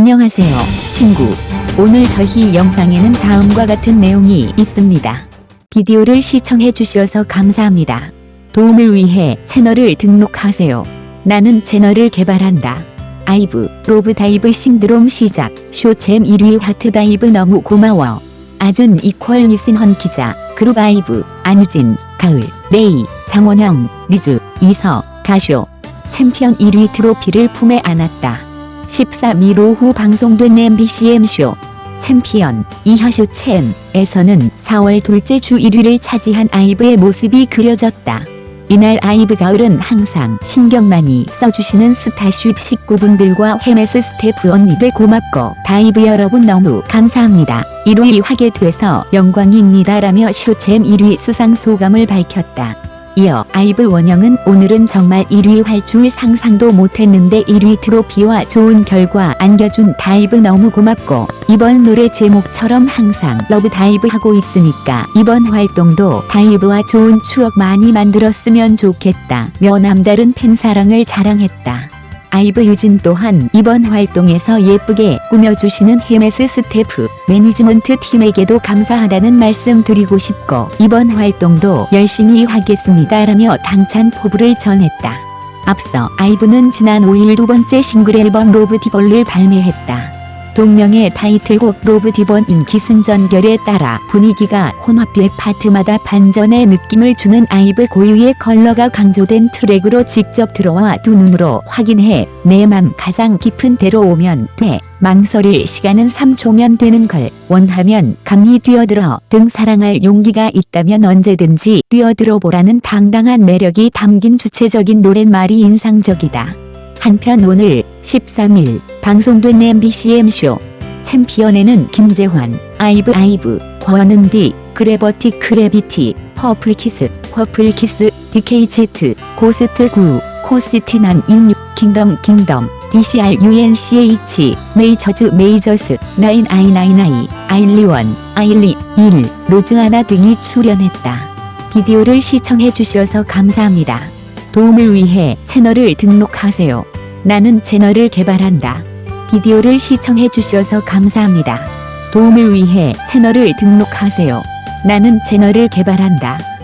안녕하세요, 친구. 오늘 저희 영상에는 다음과 같은 내용이 있습니다. 비디오를 시청해 주셔서 감사합니다. 도움을 위해 채널을 등록하세요. 나는 채널을 개발한다. 아이브, 로브 다이브 신드롬 시작, 쇼챔 1위 하트 다이브 너무 고마워. 아준 이퀄 니슨헌 기자, 그룹 아이브, 안유진, 가을, 레이, 장원영, 리즈, 이서, 가쇼. 챔피언 1위 트로피를 품에 안았다. 14일 오후 방송된 MBC M 쇼 챔피언 이하 쇼챔에서는 4월 둘째 주 1위를 차지한 아이브의 모습이 그려졌다. 이날 아이브 가을은 항상 신경 많이 써주시는 스타쉽 식구분들과 헤메스 스태프 언니들 고맙고 다이브 여러분 너무 감사합니다. 1위 하게 돼서 영광입니다라며 쇼챔 1위 수상 소감을 밝혔다. 이어 아이브 원영은 오늘은 정말 1위 할 줄 상상도 못했는데 1위 트로피와 좋은 결과 안겨준 다이브 너무 고맙고 이번 노래 제목처럼 항상 LOVE DIVE 하고 있으니까 이번 활동도 다이브와 좋은 추억 많이 만들었으면 좋겠다 며 남다른 팬사랑을 자랑했다. 아이브 유진 또한 이번 활동에서 예쁘게 꾸며주시는 헤메스 스태프, 매니지먼트 팀에게도 감사하다는 말씀 드리고 싶고 이번 활동도 열심히 하겠습니다 라며 당찬 포부를 전했다. 앞서 아이브는 지난 5일 두 번째 싱글 앨범 LOVE DIVE를 발매했다. 동명의 타이틀곡 LOVE DIVE는 기승전결에 따라 분위기가 혼합돼 파트마다 반전의 느낌을 주는 아이브 고유의 컬러가 강조된 트랙으로 직접 들어와 두 눈으로 확인해 내 맘 가장 깊은 데로 오면 돼 망설일 시간은 3초면 되는 걸 원하면 감히 뛰어들어 등 사랑할 용기가 있다면 언제든지 뛰어들어 보라는 당당한 매력이 담긴 주체적인 노랫말이 인상적이다. 한편 오늘 13일 방송된 MBCM쇼 챔피언에는 김재환, 아이브 아이브, 권은디, 그래버티 크래비티, 퍼플키스, 퍼플키스, DKZ, 고스트 9, 코스티난 16, 킹덤 킹덤, DCR UNCH, 메이저즈 메이저스, 9i99, 아일리원, 아일리, 1, 로즈아나 등이 출연했다. 비디오를 시청해 주셔서 감사합니다. 도움을 위해 채널을 등록하세요. 나는 채널을 개발한다. 비디오를 시청해 주셔서 감사합니다. 도움을 위해 채널을 등록하세요. 나는 채널을 개발한다.